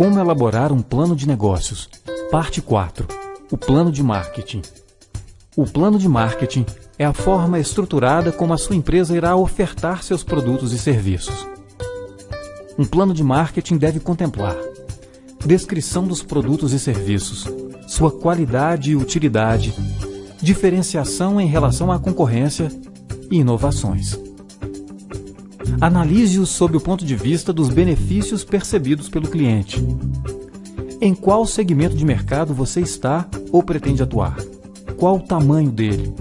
Como elaborar um plano de negócios. Parte 4. O plano de marketing. O plano de marketing é a forma estruturada como a sua empresa irá ofertar seus produtos e serviços. Um plano de marketing deve contemplar descrição dos produtos e serviços, sua qualidade e utilidade, diferenciação em relação à concorrência e inovações. Analise-os sob o ponto de vista dos benefícios percebidos pelo cliente. Em qual segmento de mercado você está ou pretende atuar? Qual o tamanho dele?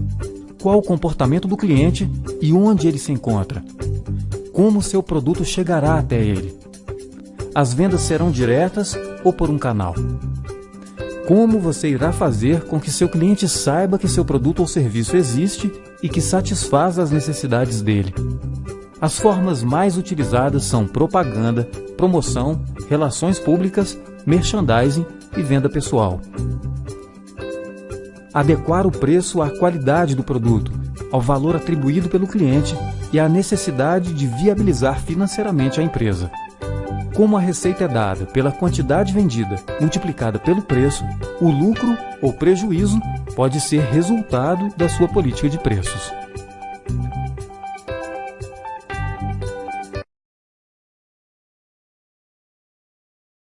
Qual o comportamento do cliente e onde ele se encontra? Como seu produto chegará até ele? As vendas serão diretas ou por um canal? Como você irá fazer com que seu cliente saiba que seu produto ou serviço existe e que satisfaz as necessidades dele? As formas mais utilizadas são propaganda, promoção, relações públicas, merchandising e venda pessoal. Adequar o preço à qualidade do produto, ao valor atribuído pelo cliente e à necessidade de viabilizar financeiramente a empresa. Como a receita é dada pela quantidade vendida multiplicada pelo preço, o lucro ou prejuízo pode ser resultado da sua política de preços.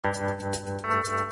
なに?